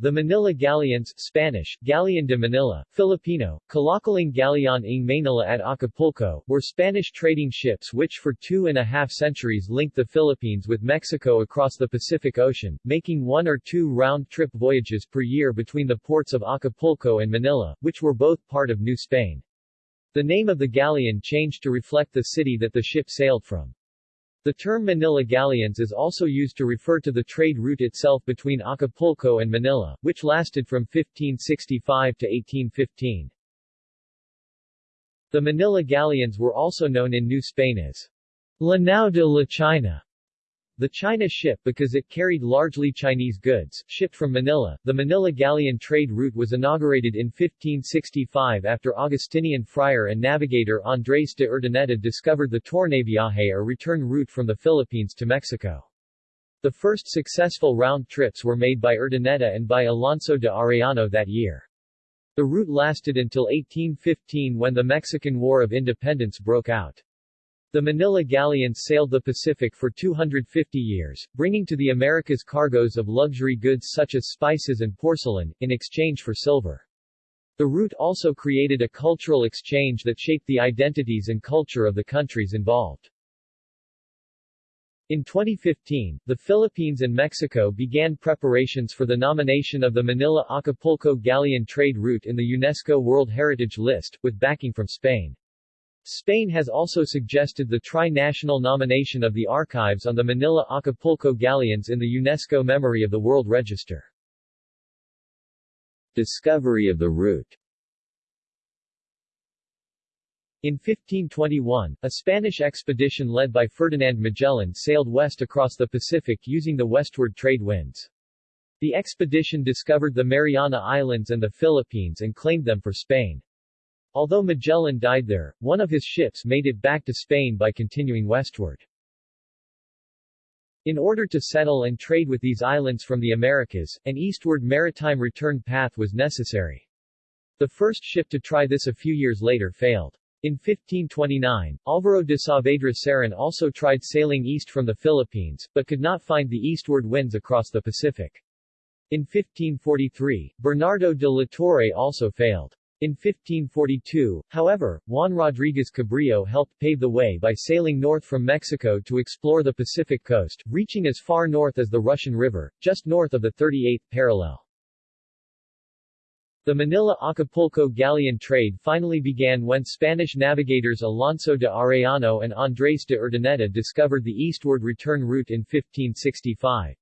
The Manila Galleons Spanish, Galleon de Manila, Filipino, Kalakaling Galleon ng Manila at Acapulco, were Spanish trading ships which for two and a half centuries linked the Philippines with Mexico across the Pacific Ocean, making one or two round-trip voyages per year between the ports of Acapulco and Manila, which were both part of New Spain. The name of the galleon changed to reflect the city that the ship sailed from. The term Manila Galleons is also used to refer to the trade route itself between Acapulco and Manila, which lasted from 1565 to 1815. The Manila Galleons were also known in New Spain as La Nao de la China, the China ship because it carried largely Chinese goods, shipped from Manila. The Manila galleon trade route was inaugurated in 1565 after Augustinian friar and navigator Andrés de Urdaneta discovered the Tornaviaje or return route from the Philippines to Mexico. The first successful round trips were made by Urdaneta and by Alonso de Arellano that year. The route lasted until 1815 when the Mexican War of Independence broke out. The Manila galleons sailed the Pacific for 250 years, bringing to the Americas cargoes of luxury goods such as spices and porcelain, in exchange for silver. The route also created a cultural exchange that shaped the identities and culture of the countries involved. In 2015, the Philippines and Mexico began preparations for the nomination of the Manila-Acapulco galleon trade route in the UNESCO World Heritage List, with backing from Spain. Spain has also suggested the tri-national nomination of the archives on the Manila-Acapulco galleons in the UNESCO Memory of the World Register. Discovery of the route in 1521, a Spanish expedition led by Ferdinand Magellan sailed west across the Pacific using the westward trade winds. The expedition discovered the Mariana Islands and the Philippines and claimed them for Spain. Although Magellan died there, one of his ships made it back to Spain by continuing westward. In order to settle and trade with these islands from the Americas, an eastward maritime return path was necessary. The first ship to try this a few years later failed. In 1529, Alvaro de Saavedra Cerón also tried sailing east from the Philippines, but could not find the eastward winds across the Pacific. In 1543, Bernardo de la Torre also failed. In 1542, however, Juan Rodriguez Cabrillo helped pave the way by sailing north from Mexico to explore the Pacific coast, reaching as far north as the Russian River, just north of the 38th parallel. The Manila-Acapulco galleon trade finally began when Spanish navigators Alonso de Arellano and Andrés de Urdaneta discovered the eastward return route in 1565.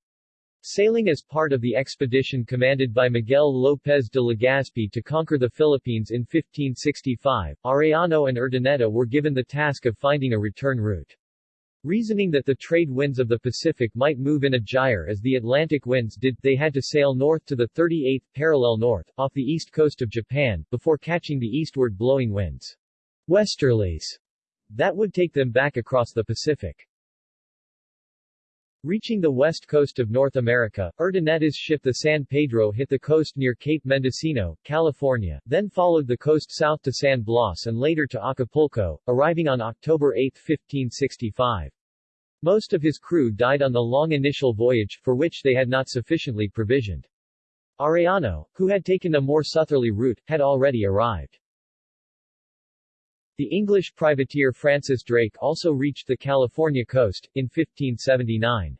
Sailing as part of the expedition commanded by Miguel López de Legazpi to conquer the Philippines in 1565, Arellano and Urdaneta were given the task of finding a return route. Reasoning that the trade winds of the Pacific might move in a gyre as the Atlantic winds did, they had to sail north to the 38th parallel north, off the east coast of Japan, before catching the eastward blowing winds. Westerlies. That would take them back across the Pacific. Reaching the west coast of North America, Urdaneta's ship the San Pedro hit the coast near Cape Mendocino, California, then followed the coast south to San Blas and later to Acapulco, arriving on October 8, 1565. Most of his crew died on the long initial voyage, for which they had not sufficiently provisioned. Arellano, who had taken a more southerly route, had already arrived. The English privateer Francis Drake also reached the California coast, in 1579.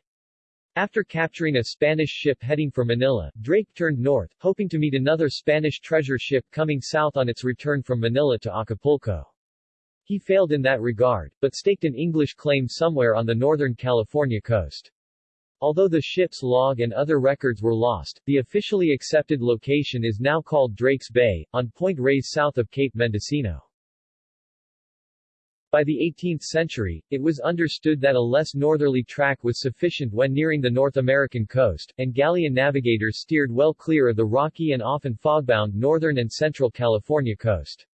After capturing a Spanish ship heading for Manila, Drake turned north, hoping to meet another Spanish treasure ship coming south on its return from Manila to Acapulco. He failed in that regard, but staked an English claim somewhere on the northern California coast. Although the ship's log and other records were lost, the officially accepted location is now called Drake's Bay, on Point Reyes south of Cape Mendocino. By the 18th century, it was understood that a less northerly track was sufficient when nearing the North American coast, and galleon navigators steered well clear of the rocky and often fogbound northern and central California coast.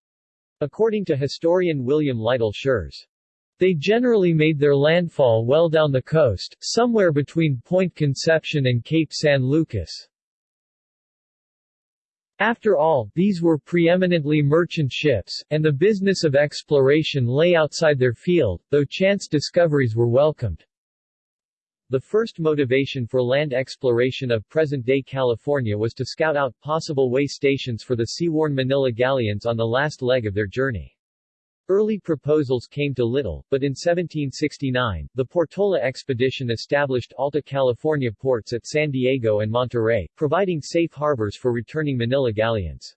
According to historian William Lytle Schurz, they generally made their landfall well down the coast, somewhere between Point Conception and Cape San Lucas. After all, these were preeminently merchant ships, and the business of exploration lay outside their field, though chance discoveries were welcomed. The first motivation for land exploration of present-day California was to scout out possible way stations for the sea-worn Manila galleons on the last leg of their journey. Early proposals came to little, but in 1769, the Portola expedition established Alta California ports at San Diego and Monterey, providing safe harbors for returning Manila galleons.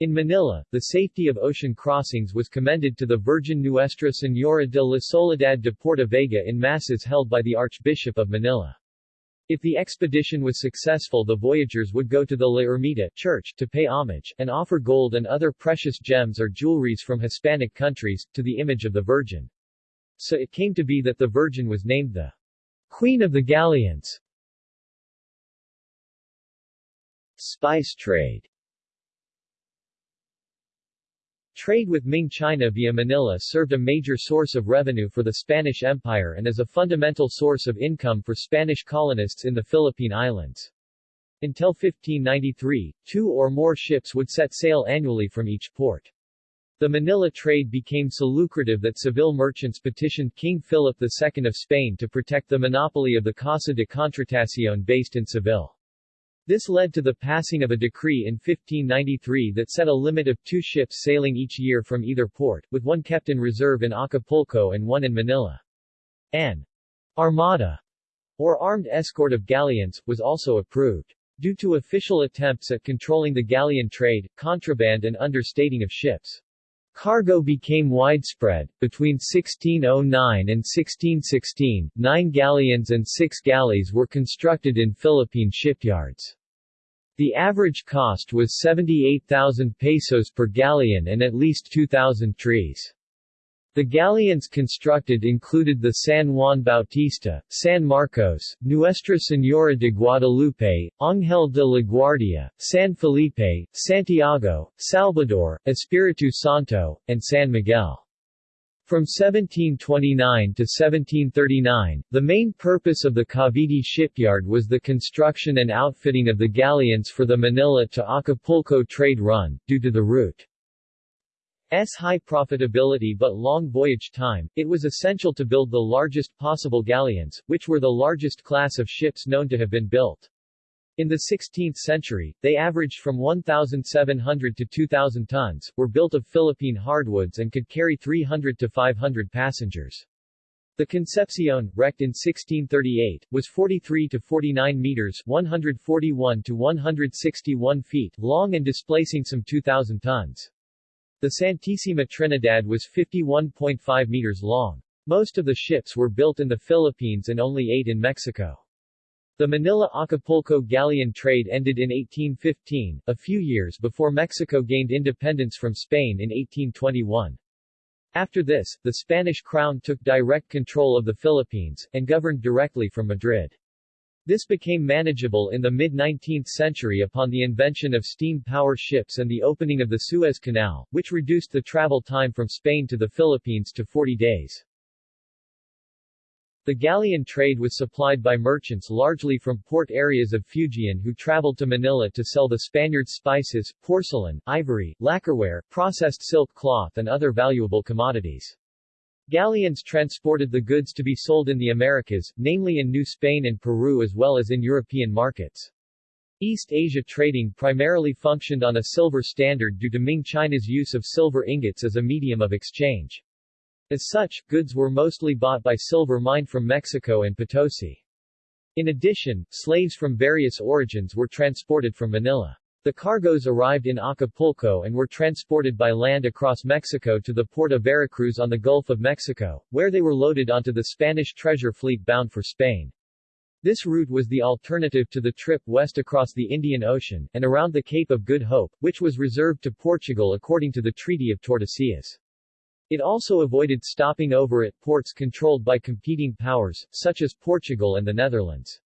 In Manila, the safety of ocean crossings was commended to the Virgin Nuestra Señora de la Soledad de Porta Vaga in masses held by the Archbishop of Manila. If the expedition was successful the voyagers would go to the La Ermita church to pay homage, and offer gold and other precious gems or jewelries from Hispanic countries, to the image of the Virgin. So it came to be that the Virgin was named the Queen of the Galleons. Spice trade Trade with Ming China via Manila served a major source of revenue for the Spanish Empire and as a fundamental source of income for Spanish colonists in the Philippine Islands. Until 1593, two or more ships would set sail annually from each port. The Manila trade became so lucrative that Seville merchants petitioned King Philip II of Spain to protect the monopoly of the Casa de Contratación based in Seville. This led to the passing of a decree in 1593 that set a limit of two ships sailing each year from either port, with one kept in reserve in Acapulco and one in Manila. An armada, or armed escort of galleons, was also approved. Due to official attempts at controlling the galleon trade, contraband and understating of ships' Cargo became widespread. Between 1609 and 1616, nine galleons and six galleys were constructed in Philippine shipyards. The average cost was 78,000 pesos per galleon and at least 2,000 trees. The galleons constructed included the San Juan Bautista, San Marcos, Nuestra Señora de Guadalupe, Ángel de la Guardia, San Felipe, Santiago, Salvador, Espiritu Santo, and San Miguel. From 1729 to 1739, the main purpose of the Cavite shipyard was the construction and outfitting of the galleons for the Manila to Acapulco trade run, due to the route. S high profitability but long voyage time, it was essential to build the largest possible galleons, which were the largest class of ships known to have been built. In the 16th century, they averaged from 1,700 to 2,000 tons, were built of Philippine hardwoods and could carry 300 to 500 passengers. The Concepcion, wrecked in 1638, was 43 to 49 meters 141 to 161 feet long and displacing some 2,000 tons. The Santísima Trinidad was 51.5 meters long. Most of the ships were built in the Philippines and only eight in Mexico. The Manila-Acapulco galleon trade ended in 1815, a few years before Mexico gained independence from Spain in 1821. After this, the Spanish crown took direct control of the Philippines, and governed directly from Madrid. This became manageable in the mid-19th century upon the invention of steam-power ships and the opening of the Suez Canal, which reduced the travel time from Spain to the Philippines to 40 days. The galleon trade was supplied by merchants largely from port areas of Fujian who traveled to Manila to sell the Spaniards spices, porcelain, ivory, lacquerware, processed silk cloth and other valuable commodities. Galleons transported the goods to be sold in the Americas, namely in New Spain and Peru as well as in European markets. East Asia trading primarily functioned on a silver standard due to Ming China's use of silver ingots as a medium of exchange. As such, goods were mostly bought by silver mined from Mexico and Potosi. In addition, slaves from various origins were transported from Manila. The cargoes arrived in Acapulco and were transported by land across Mexico to the port of Veracruz on the Gulf of Mexico, where they were loaded onto the Spanish treasure fleet bound for Spain. This route was the alternative to the trip west across the Indian Ocean, and around the Cape of Good Hope, which was reserved to Portugal according to the Treaty of Tordesillas. It also avoided stopping over at ports controlled by competing powers, such as Portugal and the Netherlands.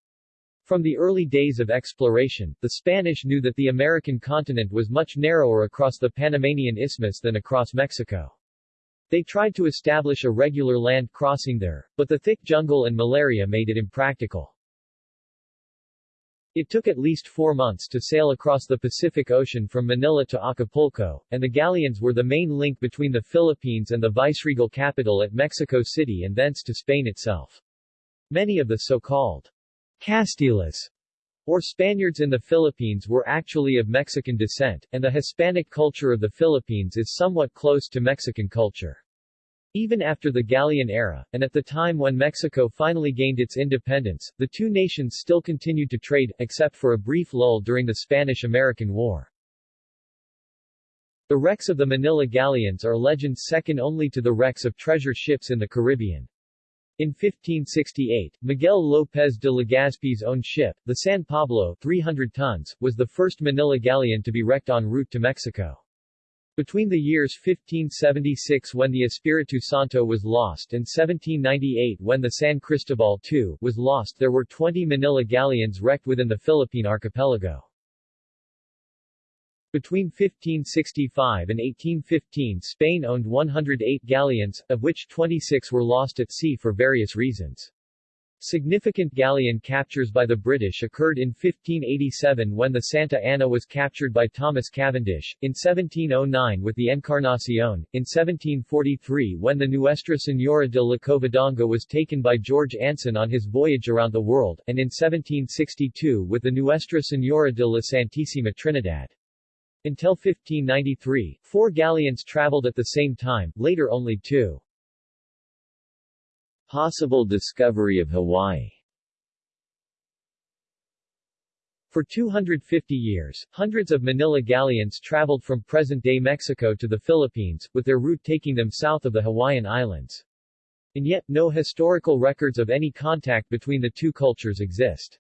From the early days of exploration, the Spanish knew that the American continent was much narrower across the Panamanian Isthmus than across Mexico. They tried to establish a regular land crossing there, but the thick jungle and malaria made it impractical. It took at least four months to sail across the Pacific Ocean from Manila to Acapulco, and the galleons were the main link between the Philippines and the viceregal capital at Mexico City and thence to Spain itself. Many of the so-called Castilas or Spaniards in the Philippines were actually of Mexican descent, and the Hispanic culture of the Philippines is somewhat close to Mexican culture. Even after the Galleon era, and at the time when Mexico finally gained its independence, the two nations still continued to trade, except for a brief lull during the Spanish-American War. The wrecks of the Manila galleons are legends second only to the wrecks of treasure ships in the Caribbean. In 1568, Miguel López de Legazpi's own ship, the San Pablo 300 tons, was the first Manila galleon to be wrecked en route to Mexico. Between the years 1576 when the Espiritu Santo was lost and 1798 when the San Cristobal II was lost there were 20 Manila galleons wrecked within the Philippine archipelago. Between 1565 and 1815 Spain owned 108 galleons, of which 26 were lost at sea for various reasons. Significant galleon captures by the British occurred in 1587 when the Santa Ana was captured by Thomas Cavendish, in 1709 with the Encarnacion, in 1743 when the Nuestra Señora de la Covadonga was taken by George Anson on his voyage around the world, and in 1762 with the Nuestra Señora de la Santísima Trinidad. Until 1593, four galleons traveled at the same time, later only two. Possible discovery of Hawaii For 250 years, hundreds of Manila galleons traveled from present-day Mexico to the Philippines, with their route taking them south of the Hawaiian Islands. And yet, no historical records of any contact between the two cultures exist.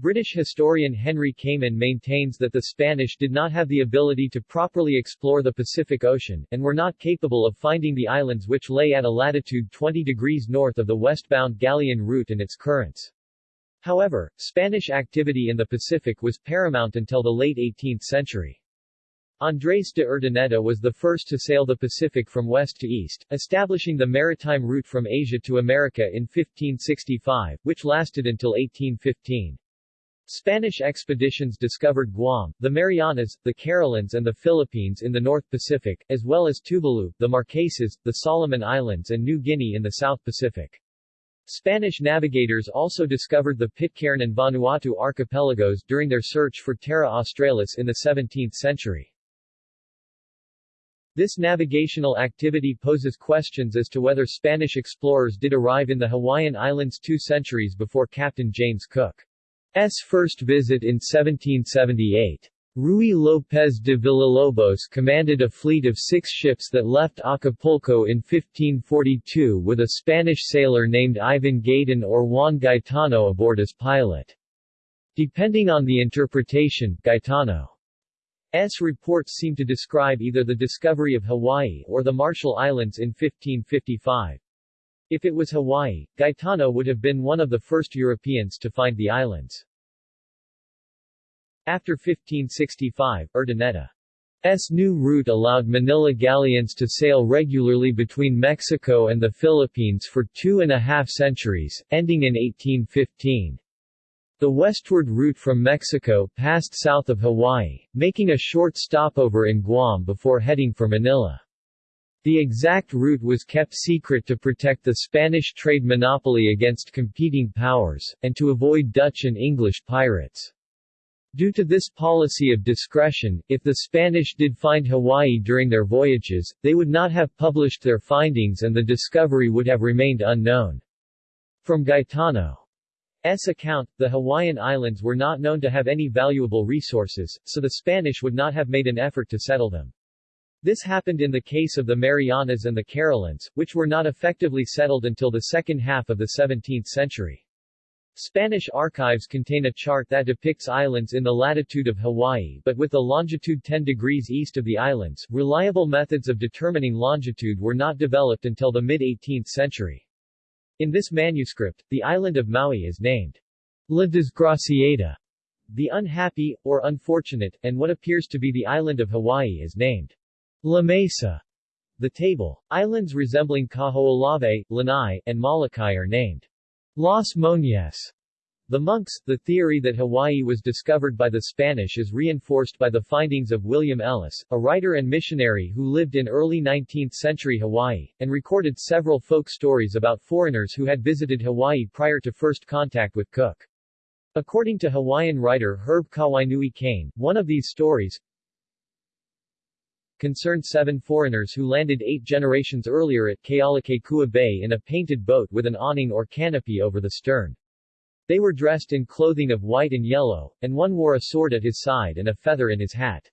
British historian Henry Kamen maintains that the Spanish did not have the ability to properly explore the Pacific Ocean, and were not capable of finding the islands which lay at a latitude 20 degrees north of the westbound galleon route and its currents. However, Spanish activity in the Pacific was paramount until the late 18th century. Andrés de Urdaneta was the first to sail the Pacific from west to east, establishing the maritime route from Asia to America in 1565, which lasted until 1815. Spanish expeditions discovered Guam, the Marianas, the Carolines and the Philippines in the North Pacific, as well as Tuvalu, the Marquesas, the Solomon Islands and New Guinea in the South Pacific. Spanish navigators also discovered the Pitcairn and Vanuatu archipelagos during their search for Terra Australis in the 17th century. This navigational activity poses questions as to whether Spanish explorers did arrive in the Hawaiian Islands two centuries before Captain James Cook. S. first visit in 1778. Ruy López de Villalobos commanded a fleet of six ships that left Acapulco in 1542 with a Spanish sailor named Ivan Gaetan or Juan Gaetano aboard as pilot. Depending on the interpretation, Gaetano's reports seem to describe either the discovery of Hawaii or the Marshall Islands in 1555. If it was Hawaii, Gaetano would have been one of the first Europeans to find the islands. After 1565, Urdaneta's new route allowed Manila galleons to sail regularly between Mexico and the Philippines for two and a half centuries, ending in 1815. The westward route from Mexico passed south of Hawaii, making a short stopover in Guam before heading for Manila. The exact route was kept secret to protect the Spanish trade monopoly against competing powers, and to avoid Dutch and English pirates. Due to this policy of discretion, if the Spanish did find Hawaii during their voyages, they would not have published their findings and the discovery would have remained unknown. From Gaetano's account, the Hawaiian Islands were not known to have any valuable resources, so the Spanish would not have made an effort to settle them. This happened in the case of the Marianas and the Carolines, which were not effectively settled until the second half of the 17th century. Spanish archives contain a chart that depicts islands in the latitude of Hawaii but with the longitude 10 degrees east of the islands. Reliable methods of determining longitude were not developed until the mid-18th century. In this manuscript, the island of Maui is named La Desgraciada, the unhappy, or unfortunate, and what appears to be the island of Hawaii is named La Mesa. The table. Islands resembling Kaho'olawe, Lanai, and Molokai are named Las Moñas. The monks, the theory that Hawaii was discovered by the Spanish is reinforced by the findings of William Ellis, a writer and missionary who lived in early 19th-century Hawaii, and recorded several folk stories about foreigners who had visited Hawaii prior to first contact with Cook. According to Hawaiian writer Herb Kawainui Kane, one of these stories, concerned seven foreigners who landed eight generations earlier at Kealakekua Bay in a painted boat with an awning or canopy over the stern. They were dressed in clothing of white and yellow, and one wore a sword at his side and a feather in his hat.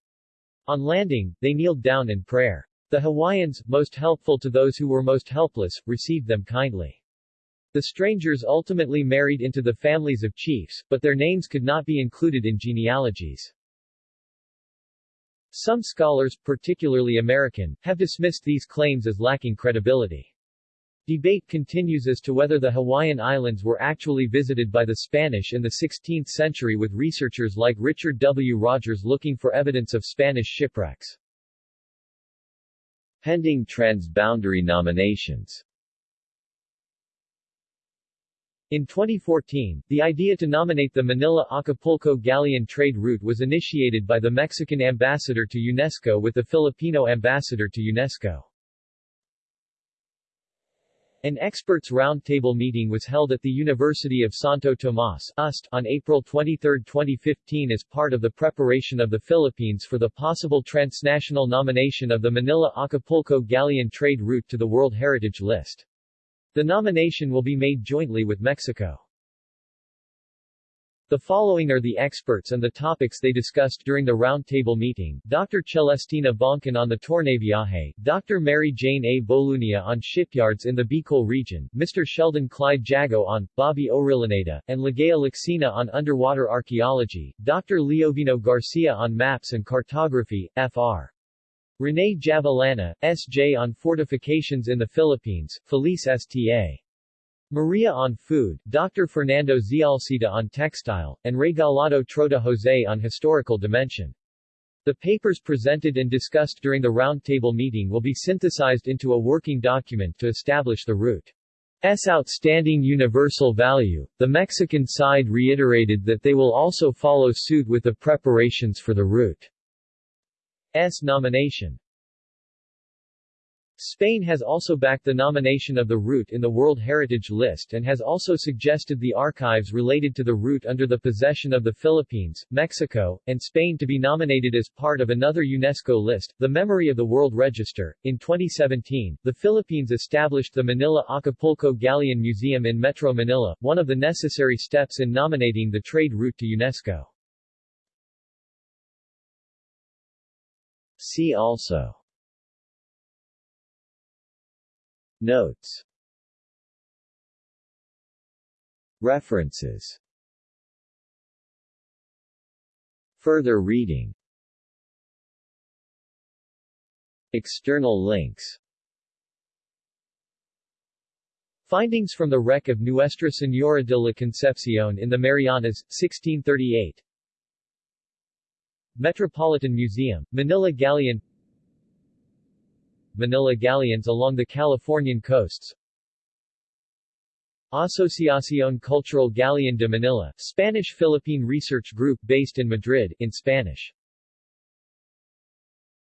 On landing, they kneeled down in prayer. The Hawaiians, most helpful to those who were most helpless, received them kindly. The strangers ultimately married into the families of chiefs, but their names could not be included in genealogies. Some scholars, particularly American, have dismissed these claims as lacking credibility. Debate continues as to whether the Hawaiian Islands were actually visited by the Spanish in the 16th century with researchers like Richard W. Rogers looking for evidence of Spanish shipwrecks. Pending transboundary nominations in 2014, the idea to nominate the Manila-Acapulco galleon trade route was initiated by the Mexican ambassador to UNESCO with the Filipino ambassador to UNESCO. An experts roundtable meeting was held at the University of Santo Tomas UST, on April 23, 2015 as part of the preparation of the Philippines for the possible transnational nomination of the Manila-Acapulco galleon trade route to the World Heritage List. The nomination will be made jointly with Mexico. The following are the experts and the topics they discussed during the roundtable meeting. Dr. Celestina Boncan on the Tornaviaje, Dr. Mary Jane A. Bolunia on shipyards in the Bicol region, Mr. Sheldon Clyde Jago on, Bobby Orillaneda, and Ligaya Lacsina on underwater archaeology, Dr. Leovino Garcia on maps and cartography, Fr. Rene Javellana, S.J. on fortifications in the Philippines, Felice S.T.A. Maria on food, Dr. Fernando Zialcita on textile, and Regalado Trota Jose on historical dimension. The papers presented and discussed during the roundtable meeting will be synthesized into a working document to establish the route. S. outstanding universal value. The Mexican side reiterated that they will also follow suit with the preparations for the route's nomination. Spain has also backed the nomination of the route in the World Heritage List and has also suggested the archives related to the route under the possession of the Philippines, Mexico, and Spain to be nominated as part of another UNESCO list, the Memory of the World Register. In 2017, the Philippines established the Manila Acapulco Galleon Museum in Metro Manila, one of the necessary steps in nominating the trade route to UNESCO. See also. Notes. References. Further reading. External links. Findings from the wreck of Nuestra Señora de la Concepción in the Marianas, 1638 Metropolitan Museum, Manila Galleon Manila galleons along the Californian coasts. Asociación Cultural Galleon de Manila, Spanish-Philippine research group based in Madrid, in Spanish